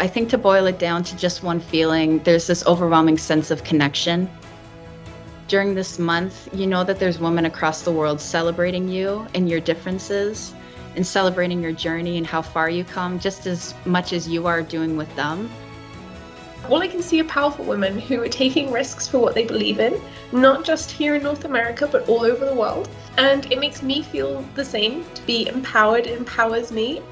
I think to boil it down to just one feeling, there's this overwhelming sense of connection. During this month, you know that there's women across the world celebrating you and your differences and celebrating your journey and how far you come just as much as you are doing with them. All I can see are powerful women who are taking risks for what they believe in, not just here in North America, but all over the world. And it makes me feel the same. To be empowered empowers me.